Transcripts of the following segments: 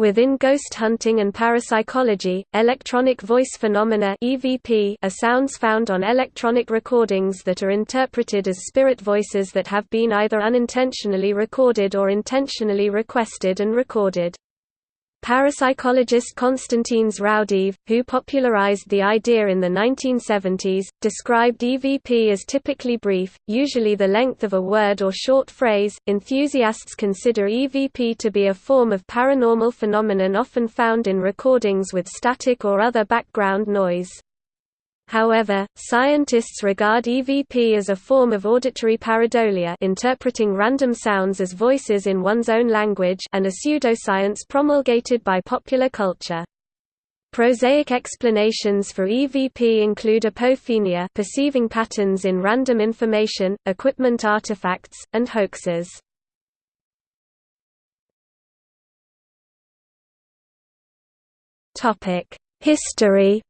Within ghost hunting and parapsychology, electronic voice phenomena (EVP) are sounds found on electronic recordings that are interpreted as spirit voices that have been either unintentionally recorded or intentionally requested and recorded. Parapsychologist Konstantin Raudive, who popularized the idea in the 1970s, described EVP as typically brief, usually the length of a word or short phrase. Enthusiasts consider EVP to be a form of paranormal phenomenon often found in recordings with static or other background noise. However, scientists regard EVP as a form of auditory pareidolia interpreting random sounds as voices in one's own language and a pseudoscience promulgated by popular culture. Prosaic explanations for EVP include apophenia perceiving patterns in random information, equipment artifacts, and hoaxes. History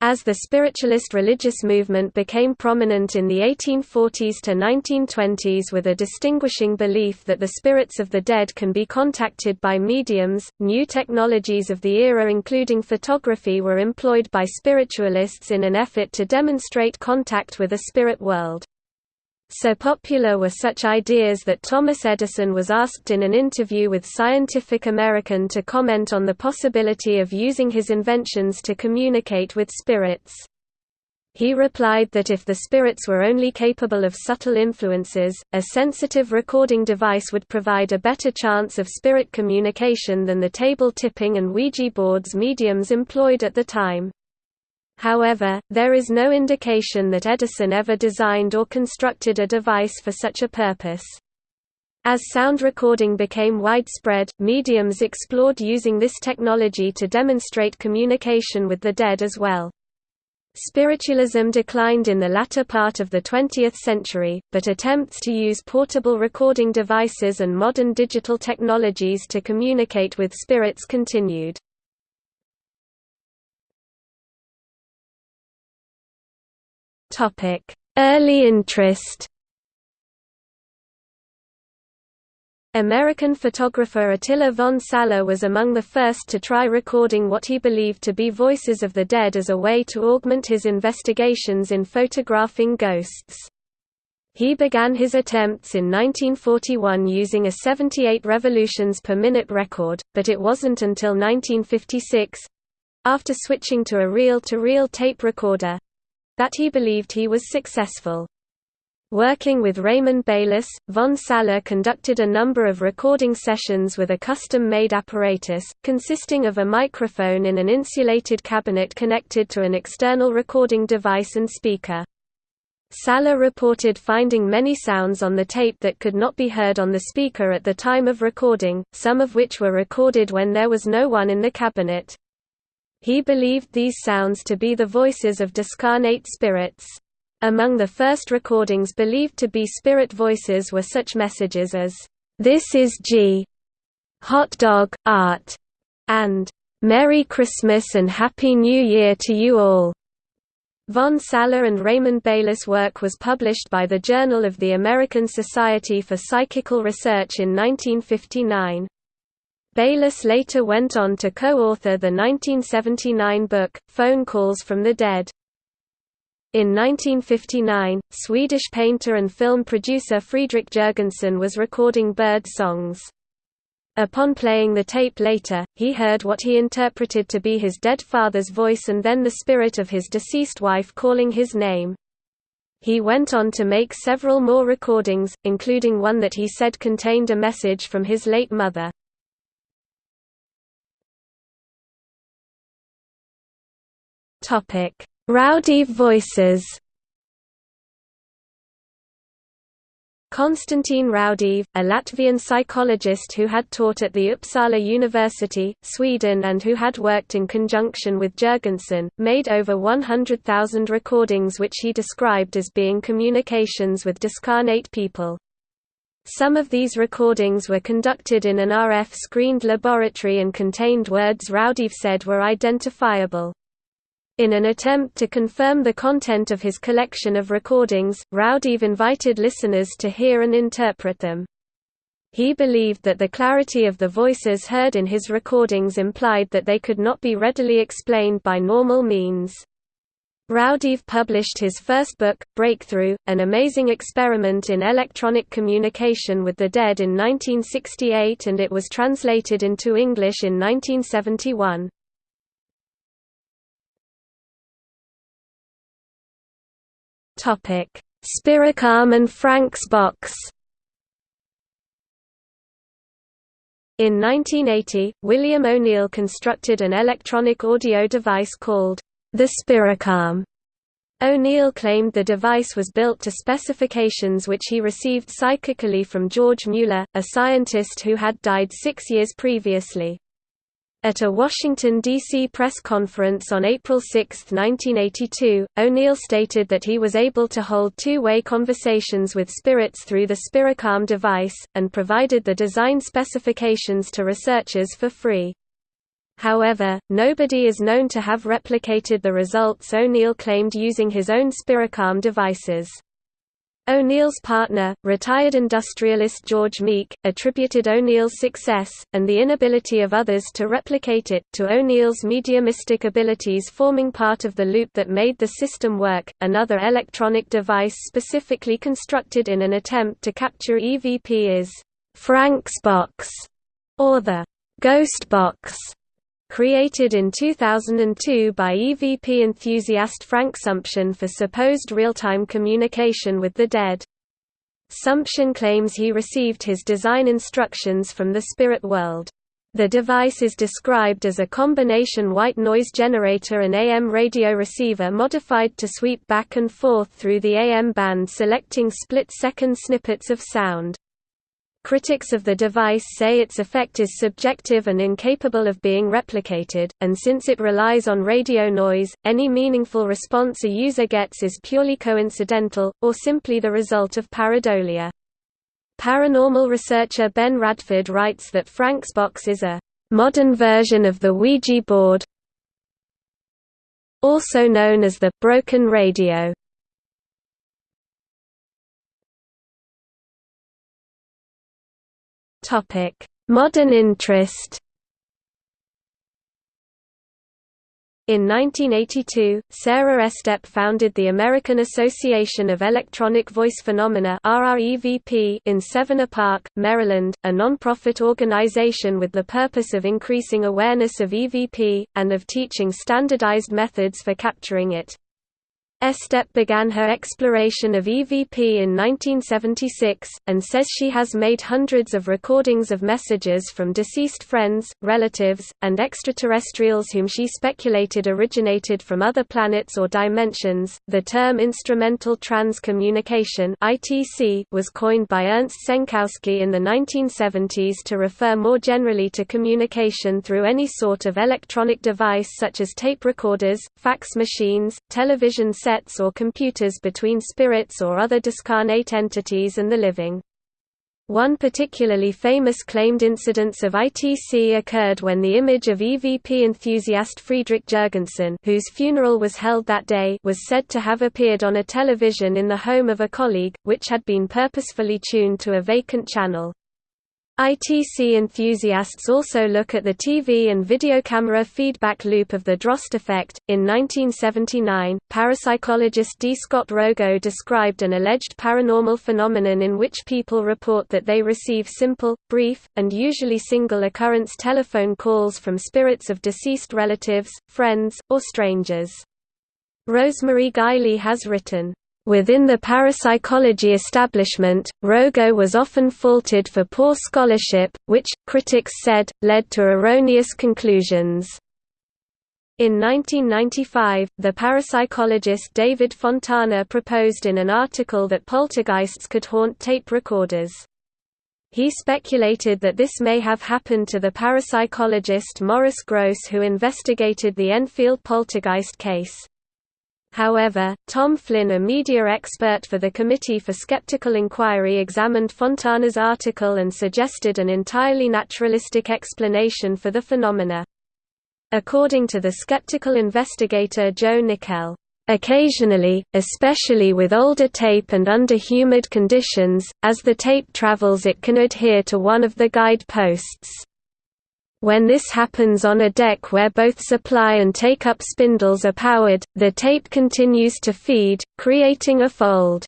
As the spiritualist religious movement became prominent in the 1840s to 1920s with a distinguishing belief that the spirits of the dead can be contacted by mediums, new technologies of the era including photography were employed by spiritualists in an effort to demonstrate contact with a spirit world. So popular were such ideas that Thomas Edison was asked in an interview with Scientific American to comment on the possibility of using his inventions to communicate with spirits. He replied that if the spirits were only capable of subtle influences, a sensitive recording device would provide a better chance of spirit communication than the table tipping and Ouija boards mediums employed at the time. However, there is no indication that Edison ever designed or constructed a device for such a purpose. As sound recording became widespread, mediums explored using this technology to demonstrate communication with the dead as well. Spiritualism declined in the latter part of the 20th century, but attempts to use portable recording devices and modern digital technologies to communicate with spirits continued. Topic: Early interest. American photographer Attila von Szalay was among the first to try recording what he believed to be voices of the dead as a way to augment his investigations in photographing ghosts. He began his attempts in 1941 using a 78 revolutions per minute record, but it wasn't until 1956—after switching to a reel-to-reel -reel tape recorder, that he believed he was successful. Working with Raymond Bayless, von Szalay conducted a number of recording sessions with a custom-made apparatus, consisting of a microphone in an insulated cabinet connected to an external recording device and speaker. Szalay reported finding many sounds on the tape that could not be heard on the speaker at the time of recording, some of which were recorded when there was no one in the cabinet. He believed these sounds to be the voices of discarnate spirits. Among the first recordings believed to be spirit voices were such messages as, "'This is G. Hot Dog, Art' and "'Merry Christmas and Happy New Year to you all'". Von Szalay and Raymond Bayless' work was published by the Journal of the American Society for Psychical Research in 1959. Bayless later went on to co-author the 1979 book, Phone Calls from the Dead. In 1959, Swedish painter and film producer Fredrik Jurgenson was recording bird songs. Upon playing the tape later, he heard what he interpreted to be his dead father's voice and then the spirit of his deceased wife calling his name. He went on to make several more recordings, including one that he said contained a message from his late mother. Topic: Raudive voices. Konstantin Raudive, a Latvian psychologist who had taught at the Uppsala University, Sweden and who had worked in conjunction with Jurgenson, made over 100,000 recordings which he described as being communications with discarnate people. Some of these recordings were conducted in an RF-screened laboratory and contained words Raudive said were identifiable. In an attempt to confirm the content of his collection of recordings, Raudive invited listeners to hear and interpret them. He believed that the clarity of the voices heard in his recordings implied that they could not be readily explained by normal means. Raudive published his first book, Breakthrough, An Amazing Experiment in Electronic Communication with the Dead in 1968 and it was translated into English in 1971. Spiricom and Frank's box In 1980, William O'Neill constructed an electronic audio device called the Spiricom. O'Neill claimed the device was built to specifications which he received psychically from George Mueller, a scientist who had died six years previously. At a Washington, D.C. press conference on April 6, 1982, O'Neill stated that he was able to hold two-way conversations with spirits through the Spiricom device, and provided the design specifications to researchers for free. However, nobody is known to have replicated the results O'Neill claimed using his own Spiricom devices. O'Neill's partner, retired industrialist George Meek, attributed O'Neill's success, and the inability of others to replicate it, to O'Neill's mediumistic abilities forming part of the loop that made the system work. Another electronic device specifically constructed in an attempt to capture EVP is Frank's box, or the Ghost box. Created in 2002 by EVP enthusiast Frank Sumption for supposed real-time communication with the dead. Sumption claims he received his design instructions from the spirit world. The device is described as a combination white noise generator and AM radio receiver modified to sweep back and forth through the AM band selecting split-second snippets of sound. Critics of the device say its effect is subjective and incapable of being replicated, and since it relies on radio noise, any meaningful response a user gets is purely coincidental, or simply the result of pareidolia. Paranormal researcher Ben Radford writes that Frank's box is a modern version of the Ouija board also known as the broken radio. Modern interest In 1982, Sarah Estep founded the American Association of Electronic Voice Phenomena in Severna Park, Maryland, a non-profit organization with the purpose of increasing awareness of EVP, and of teaching standardized methods for capturing it. Estep began her exploration of EVP in 1976, and says she has made hundreds of recordings of messages from deceased friends, relatives, and extraterrestrials whom she speculated originated from other planets or dimensions. The term instrumental transcommunication (ITC) was coined by Ernst Senkowski in the 1970s to refer more generally to communication through any sort of electronic device such as tape recorders, fax machines, television sets or computers between spirits or other discarnate entities and the living. One particularly famous claimed incidence of ITC occurred when the image of EVP enthusiast Friedrich Jurgenson whose funeral was held that day was said to have appeared on a television in the home of a colleague, which had been purposefully tuned to a vacant channel. ITC enthusiasts also look at the TV and video camera feedback loop of the Droste effect. In 1979, parapsychologist D. Scott Rogo described an alleged paranormal phenomenon in which people report that they receive simple, brief, and usually single occurrence telephone calls from spirits of deceased relatives, friends, or strangers. Rosemary Guiley has written, Within the parapsychology establishment, Rogo was often faulted for poor scholarship, which, critics said, led to erroneous conclusions. In 1995, the parapsychologist David Fontana proposed in an article that poltergeists could haunt tape recorders. He speculated that this may have happened to the parapsychologist Maurice Grosse who investigated the Enfield poltergeist case. However, Tom Flynn a media expert for the Committee for Skeptical Inquiry examined Fontana's article and suggested an entirely naturalistic explanation for the phenomena. According to the skeptical investigator Joe Nickell, Occasionally, especially with older tape and under humid conditions, as the tape travels it can adhere to one of the guide posts. When this happens on a deck where both supply and take-up spindles are powered, the tape continues to feed, creating a fold.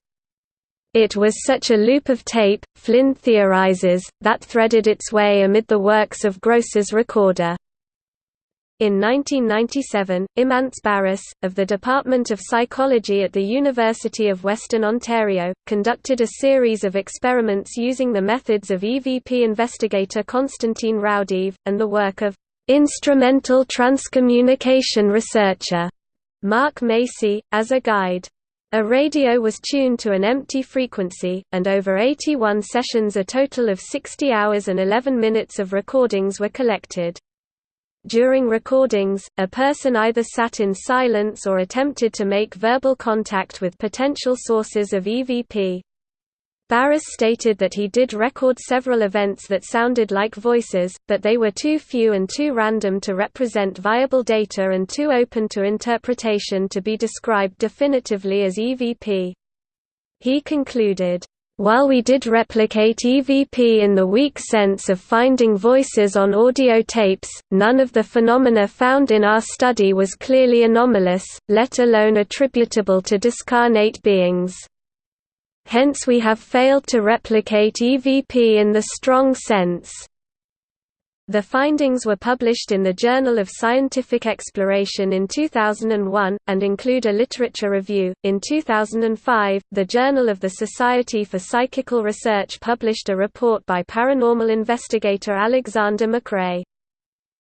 It was such a loop of tape, Flynn theorizes, that threaded its way amid the works of Grosse's recorder. In 1997, Imants Barušs, of the Department of Psychology at the University of Western Ontario, conducted a series of experiments using the methods of EVP investigator Konstantin Raudive, and the work of instrumental transcommunication researcher Mark Macy, as a guide. A radio was tuned to an empty frequency, and over 81 sessions a total of 60 hours and 11 minutes of recordings were collected. During recordings, a person either sat in silence or attempted to make verbal contact with potential sources of EVP. Barušs stated that he did record several events that sounded like voices, but they were too few and too random to represent viable data and too open to interpretation to be described definitively as EVP. He concluded, while we did replicate EVP in the weak sense of finding voices on audio tapes, none of the phenomena found in our study was clearly anomalous, let alone attributable to discarnate beings. Hence we have failed to replicate EVP in the strong sense. The findings were published in the Journal of Scientific Exploration in 2001, and include a literature review. In 2005, the Journal of the Society for Psychical Research published a report by paranormal investigator Alexander MacRae.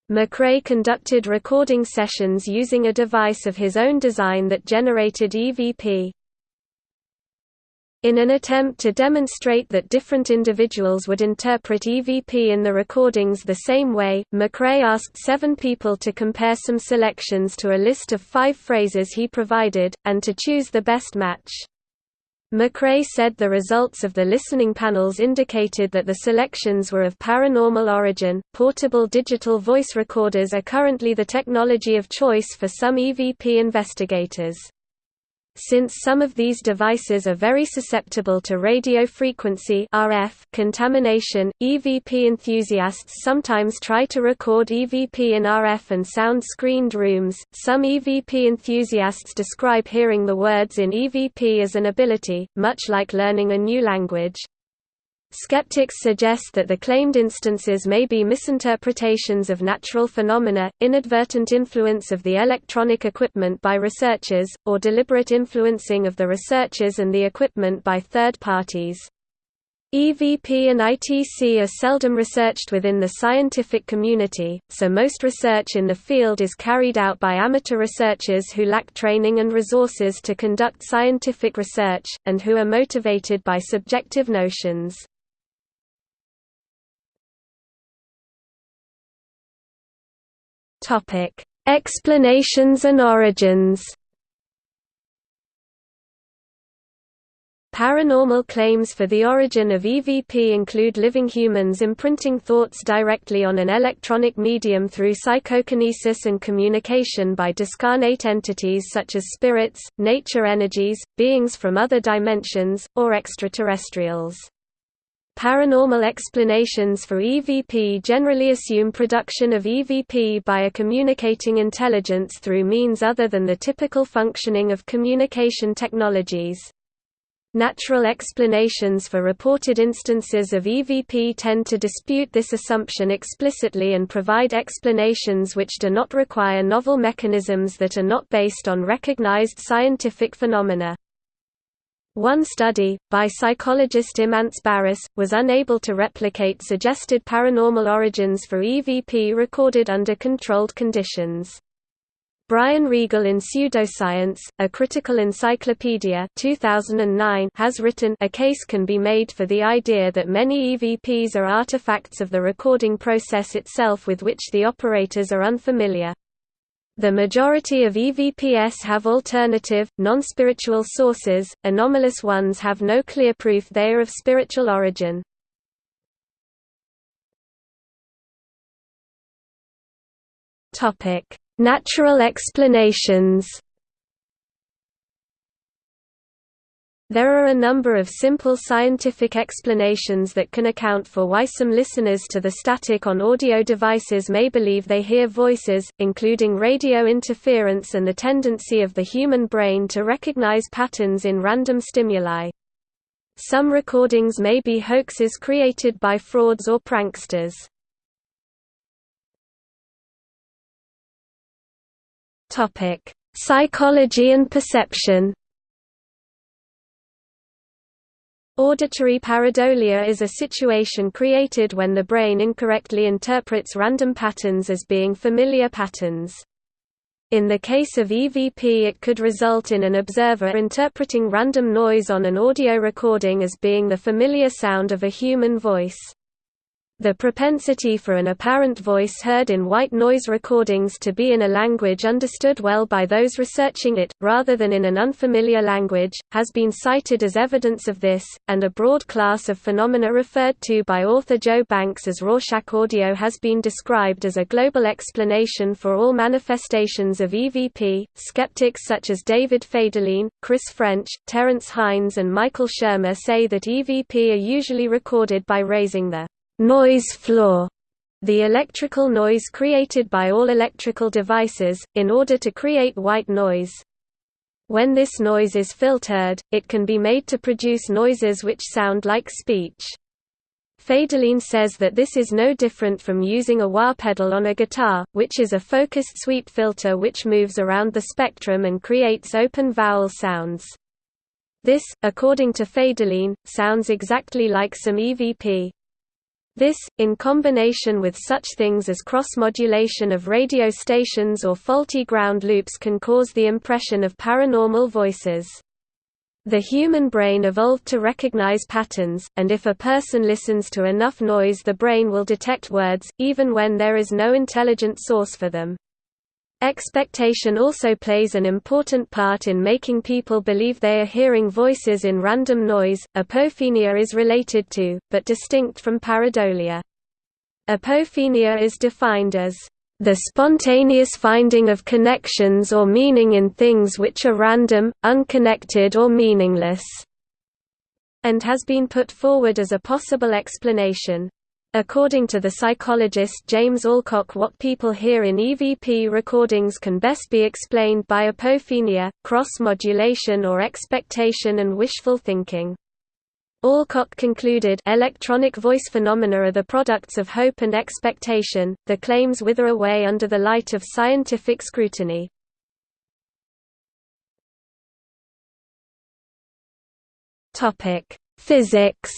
MacRae conducted recording sessions using a device of his own design that generated EVP. In an attempt to demonstrate that different individuals would interpret EVP in the recordings the same way, MacRae asked seven people to compare some selections to a list of five phrases he provided, and to choose the best match. MacRae said the results of the listening panels indicated that the selections were of paranormal origin. Portable digital voice recorders are currently the technology of choice for some EVP investigators. Since some of these devices are very susceptible to radio frequency RF contamination, EVP enthusiasts sometimes try to record EVP in RF and sound-screened rooms. Some EVP enthusiasts describe hearing the words in EVP as an ability, much like learning a new language. Skeptics suggest that the claimed instances may be misinterpretations of natural phenomena, inadvertent influence of the electronic equipment by researchers, or deliberate influencing of the researchers and the equipment by third parties. EVP and ITC are seldom researched within the scientific community, so most research in the field is carried out by amateur researchers who lack training and resources to conduct scientific research, and who are motivated by subjective notions. Topic: Explanations and origins. Paranormal claims for the origin of EVP include living humans imprinting thoughts directly on an electronic medium through psychokinesis and communication by discarnate entities such as spirits, nature energies, beings from other dimensions, or extraterrestrials. Paranormal explanations for EVP generally assume production of EVP by a communicating intelligence through means other than the typical functioning of communication technologies. Natural explanations for reported instances of EVP tend to dispute this assumption explicitly and provide explanations which do not require novel mechanisms that are not based on recognized scientific phenomena. One study, by psychologist Imants Barušs, was unable to replicate suggested paranormal origins for EVP recorded under controlled conditions. Brian Regal in Pseudoscience, A Critical Encyclopedia 2009 has written a case can be made for the idea that many EVPs are artifacts of the recording process itself with which the operators are unfamiliar. The majority of EVPs have alternative, non-spiritual sources, anomalous ones have no clear proof they are of spiritual origin. Natural explanations There are a number of simple scientific explanations that can account for why some listeners to the static on audio devices may believe they hear voices, including radio interference and the tendency of the human brain to recognize patterns in random stimuli. Some recordings may be hoaxes created by frauds or pranksters. Psychology and perception Auditory pareidolia is a situation created when the brain incorrectly interprets random patterns as being familiar patterns. In the case of EVP it could result in an observer interpreting random noise on an audio recording as being the familiar sound of a human voice. The propensity for an apparent voice heard in white noise recordings to be in a language understood well by those researching it, rather than in an unfamiliar language, has been cited as evidence of this, and a broad class of phenomena referred to by author Joe Banks as Rorschach audio has been described as a global explanation for all manifestations of EVP. Skeptics such as David Federlein, Chris French, Terence Hines, and Michael Shermer say that EVP are usually recorded by raising the noise floor the electrical noise created by all electrical devices, in order to create white noise. When this noise is filtered, it can be made to produce noises which sound like speech. Federlein says that this is no different from using a wah pedal on a guitar, which is a focused sweep filter which moves around the spectrum and creates open vowel sounds. This, according to Federlein, sounds exactly like some EVP. This, in combination with such things as cross-modulation of radio stations or faulty ground loops can cause the impression of paranormal voices. The human brain evolved to recognize patterns, and if a person listens to enough noise the brain will detect words, even when there is no intelligent source for them. Expectation also plays an important part in making people believe they are hearing voices in random noise. Apophenia is related to, but distinct from pareidolia. Apophenia is defined as the spontaneous finding of connections or meaning in things which are random, unconnected or meaningless, and has been put forward as a possible explanation. According to the psychologist James Alcock what people hear in EVP recordings can best be explained by apophenia, cross-modulation or expectation and wishful thinking. Alcock concluded electronic voice phenomena are the products of hope and expectation, the claims wither away under the light of scientific scrutiny. Physics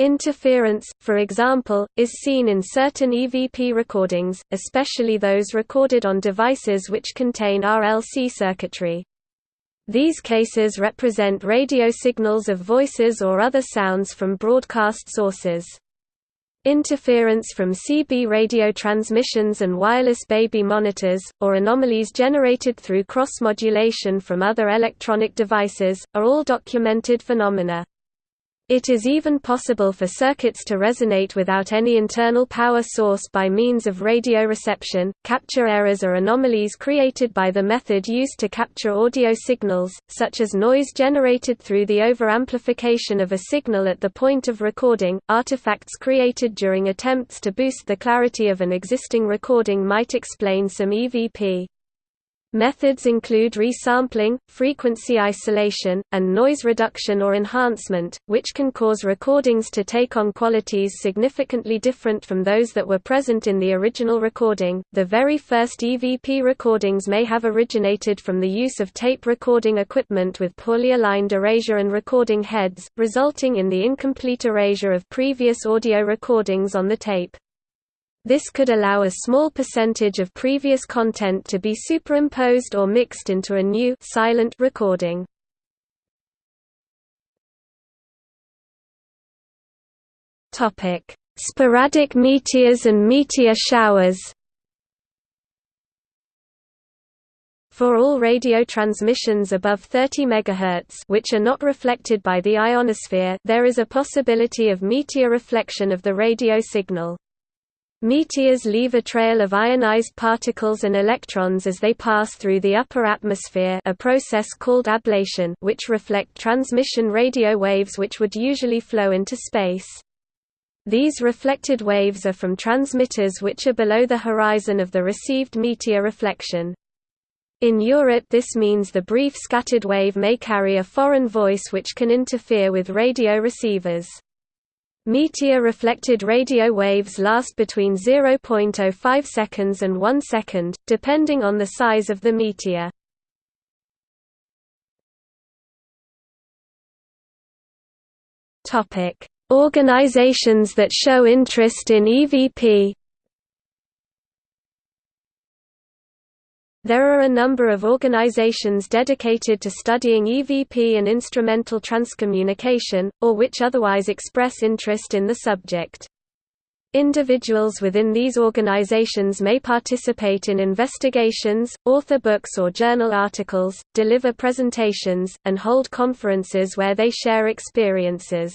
Interference, for example, is seen in certain EVP recordings, especially those recorded on devices which contain RLC circuitry. These cases represent radio signals of voices or other sounds from broadcast sources. Interference from CB radio transmissions and wireless baby monitors, or anomalies generated through cross-modulation from other electronic devices, are all documented phenomena. It is even possible for circuits to resonate without any internal power source by means of radio reception. Capture errors are anomalies created by the method used to capture audio signals, such as noise generated through the overamplification of a signal at the point of recording. Artifacts created during attempts to boost the clarity of an existing recording might explain some EVP. Methods include resampling, frequency isolation, and noise reduction or enhancement, which can cause recordings to take on qualities significantly different from those that were present in the original recording. The very first EVP recordings may have originated from the use of tape recording equipment with poorly aligned erasure and recording heads, resulting in the incomplete erasure of previous audio recordings on the tape. This could allow a small percentage of previous content to be superimposed or mixed into a new silent recording. Topic: Sporadic meteors and meteor showers. For all radio transmissions above 30 MHz which are not reflected by the ionosphere there is a possibility of meteor reflection of the radio signal. Meteors leave a trail of ionized particles and electrons as they pass through the upper atmosphere a process called ablation which reflect transmission radio waves which would usually flow into space. These reflected waves are from transmitters which are below the horizon of the received meteor reflection. In Europe this means the brief scattered wave may carry a foreign voice which can interfere with radio receivers. Meteor-reflected radio waves last between 0.05 seconds and 1 second, depending on the size of the meteor. Organizations that show interest in EVP There are a number of organizations dedicated to studying EVP and instrumental transcommunication, or which otherwise express interest in the subject. Individuals within these organizations may participate in investigations, author books or journal articles, deliver presentations, and hold conferences where they share experiences.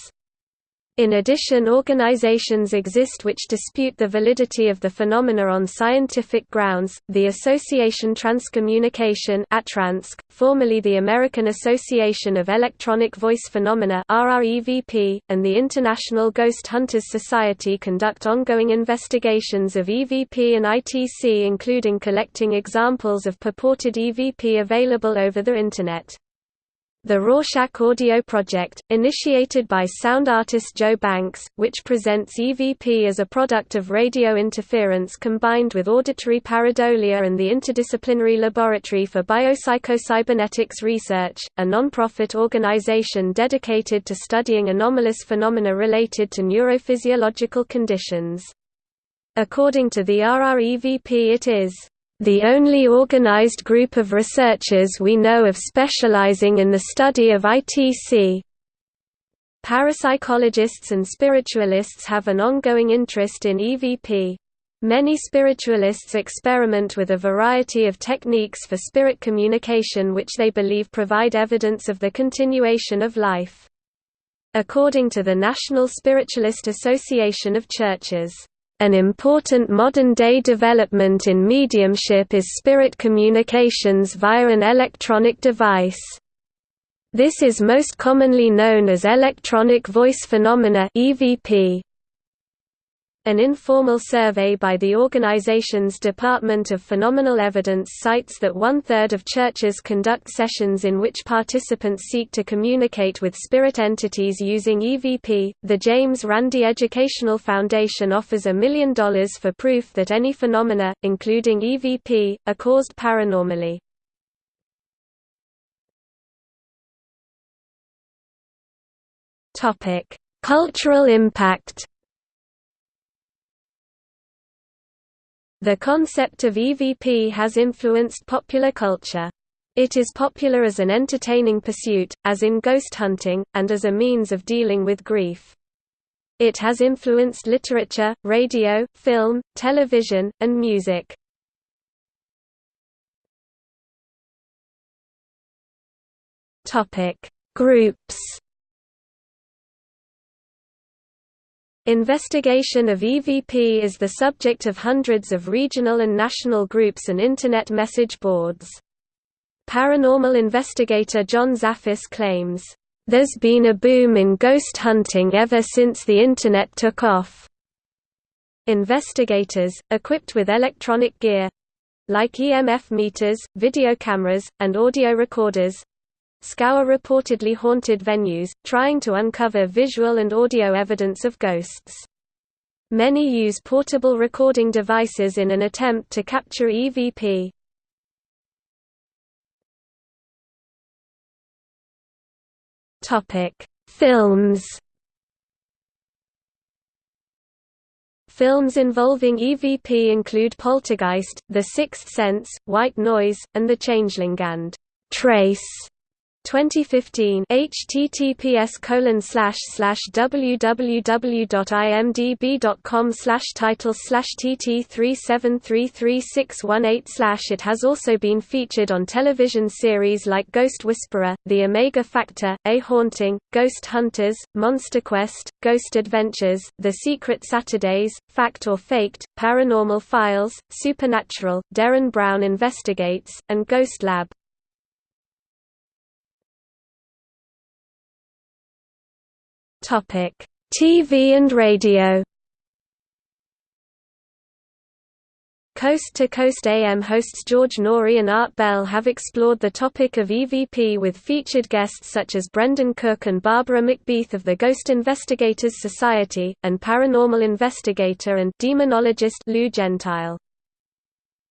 In addition organizations exist which dispute the validity of the phenomena on scientific grounds, the Association Transcommunication formerly the American Association of Electronic Voice Phenomena and the International Ghost Hunters Society conduct ongoing investigations of EVP and ITC including collecting examples of purported EVP available over the Internet. The Rorschach Audio Project, initiated by sound artist Joe Banks, which presents EVP as a product of radio interference combined with auditory pareidolia and the Interdisciplinary Laboratory for Biopsychocybernetics Research, a non-profit organization dedicated to studying anomalous phenomena related to neurophysiological conditions. According to the RREVP it is the only organized group of researchers we know of specializing in the study of ITC. Parapsychologists and spiritualists have an ongoing interest in EVP. Many spiritualists experiment with a variety of techniques for spirit communication which they believe provide evidence of the continuation of life. According to the National Spiritualist Association of Churches, an important modern-day development in mediumship is spirit communications via an electronic device. This is most commonly known as electronic voice phenomena (EVP). An informal survey by the organization's Department of Phenomenal Evidence cites that one-third of churches conduct sessions in which participants seek to communicate with spirit entities using EVP. The James Randi Educational Foundation offers a million dollars for proof that any phenomena, including EVP, are caused paranormally. Cultural impact The concept of EVP has influenced popular culture. It is popular as an entertaining pursuit, as in ghost hunting, and as a means of dealing with grief. It has influenced literature, radio, film, television, and music. Groups Investigation of EVP is the subject of hundreds of regional and national groups and Internet message boards. Paranormal investigator John Zaffis claims, "...there's been a boom in ghost hunting ever since the Internet took off." Investigators, equipped with electronic gear—like EMF meters, video cameras, and audio recorders, scour reportedly haunted venues, trying to uncover visual and audio evidence of ghosts. Many use portable recording devices in an attempt to capture EVP. Films Films involving EVP include Poltergeist, The Sixth Sense, White Noise, and The Changeling and Trace. 2015 https colon slash slash www.imdb.com slash title slash tt three seven three three six one eight slash it has also been featured on television series like Ghost Whisperer, The Omega Factor, A Haunting, Ghost Hunters, Monster Quest, Ghost Adventures, The Secret Saturdays, Fact or Faked, Paranormal Files, Supernatural, Derren Brown Investigates, and Ghost Lab. Topic: TV and radio. Coast to Coast AM hosts George Noory and Art Bell have explored the topic of EVP with featured guests such as Brendan Cook and Barbara McBeath of the Ghost Investigators Society, and paranormal investigator and demonologist Lou Gentile.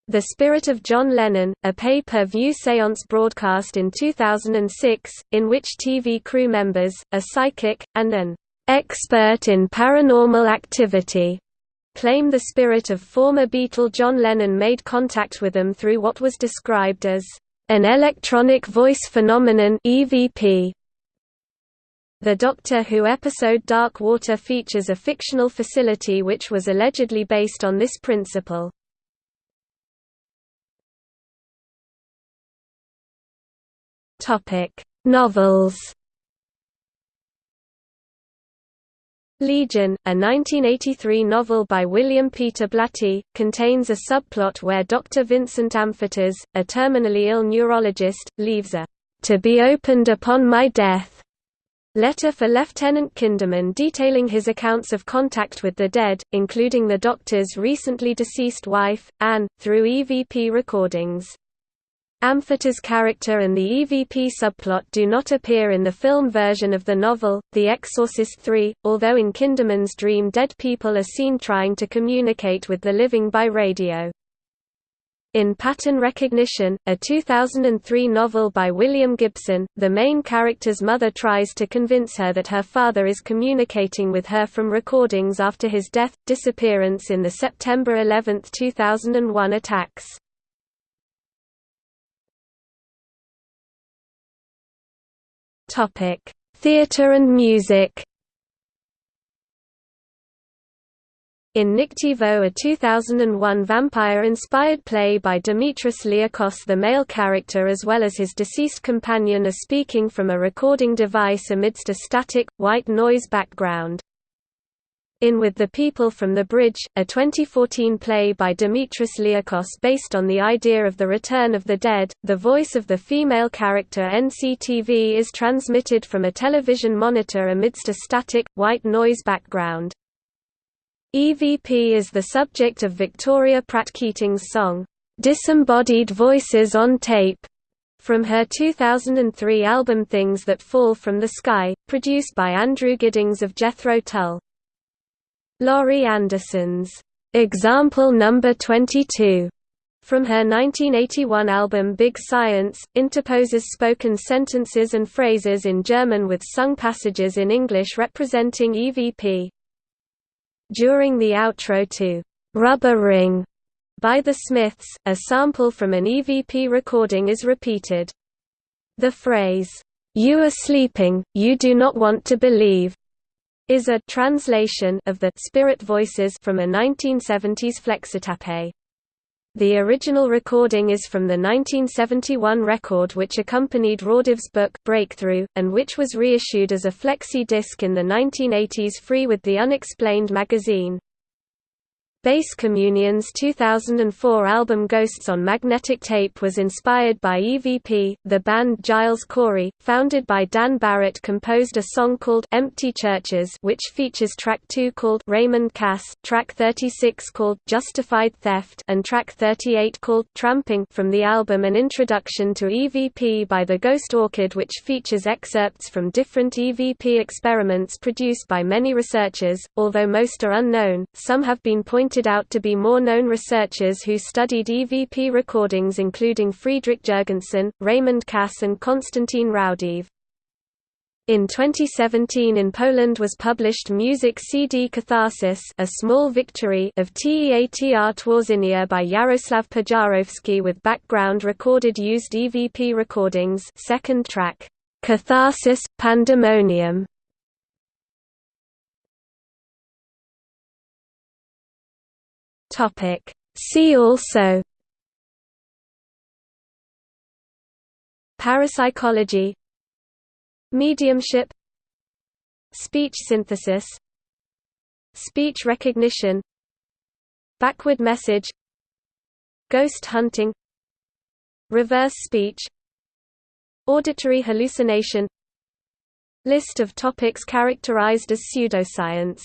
The Spirit of John Lennon, a pay-per-view seance broadcast in 2006, in which TV crew members, a psychic, and an expert in paranormal activity claim the spirit of former Beatle John Lennon made contact with them through what was described as an electronic voice phenomenon EVP. The Doctor Who episode Dark Water features a fictional facility which was allegedly based on this principle. Topic: Novels. Legion, a 1983 novel by William Peter Blatty, contains a subplot where Dr. Vincent Amfortas, a terminally ill neurologist, leaves a to be opened upon my death letter for Lieutenant Kinderman detailing his accounts of contact with the dead, including the doctor's recently deceased wife, Anne, through EVP recordings. Amfortas' character and the EVP subplot do not appear in the film version of the novel, The Exorcist III, although in Kinderman's dream dead people are seen trying to communicate with the living by radio. In Pattern Recognition, a 2003 novel by William Gibson, the main character's mother tries to convince her that her father is communicating with her from recordings after his death, disappearance in the September 11, 2001 attacks. Topic: Theatre and music. In Nyctivoe a 2001 vampire-inspired play by Dimitris Liakos the male character as well as his deceased companion are speaking from a recording device amidst a static, white noise background. In With the People from the Bridge, a 2014 play by Dimitris Liakos based on the idea of the return of the dead, the voice of the female character Nyctivoe is transmitted from a television monitor amidst a static, white noise background. EVP is the subject of Victoria Pratt Keating's song, "'Disembodied Voices on Tape' from her 2003 album Things That Fall from the Sky, produced by Andrew Giddings of Jethro Tull. Laurie Anderson's Example Number 22 from her 1981 album Big Science, interposes spoken sentences and phrases in German with sung passages in English representing EVP. During the outro to "'Rubber Ring' by The Smiths, a sample from an EVP recording is repeated. The phrase, "'You are sleeping, you do not want to believe' is a translation of the Spirit Voices from a 1970s flexitape. The original recording is from the 1971 record which accompanied Raudive's book Breakthrough, and which was reissued as a flexi disc in the 1980s free with the Unexplained magazine. Bass Communion's 2004 album Ghosts on Magnetic Tape was inspired by EVP. The band Giles Corey, founded by Dan Barrett, composed a song called Empty Churches, which features track 2 called Raymond Cass, track 36 called Justified Theft, and track 38 called Tramping from the album An Introduction to EVP by the Ghost Orchid, which features excerpts from different EVP experiments produced by many researchers, although most are unknown. Some have been pointed pointed out to be more known researchers who studied EVP recordings including Friedrich Jurgenson, Raymond Cass and Konstantin Raudive. In 2017 in Poland was published Music CD Catharsis a small victory of Teatr Tworzenia by Yaroslav Pijarowski with background recorded used EVP recordings second track. Catharsis, pandemonium See also Parapsychology Mediumship Speech synthesis Speech recognition Backward message Ghost hunting Reverse speech Auditory hallucination List of topics characterized as pseudoscience